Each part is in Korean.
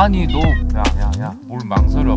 아니 너 야 야 야 뭘 망설여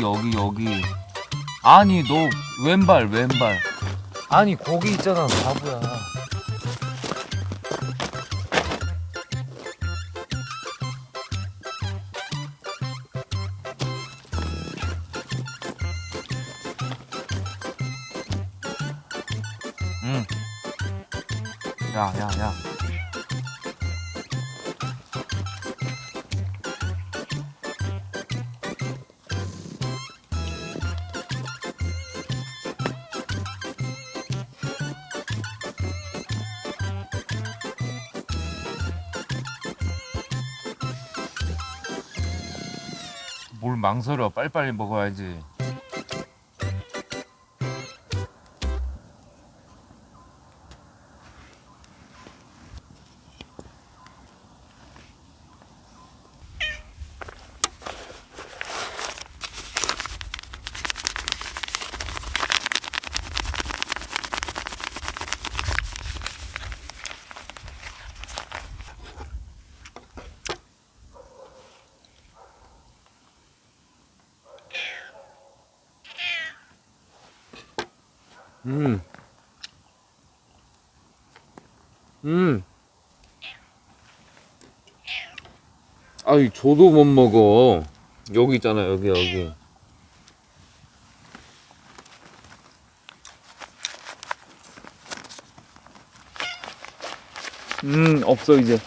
여기 여기 여기. 아니 너 왼발 왼발. 아니 거기 있잖아 바보야. 응. 야, 야, 야. 뭘 망설여. 빨리빨리 먹어야지. 음. 음. 아니, 저도 못 먹어. 여기 있잖아, 여기, 여기. 음, 없어, 이제.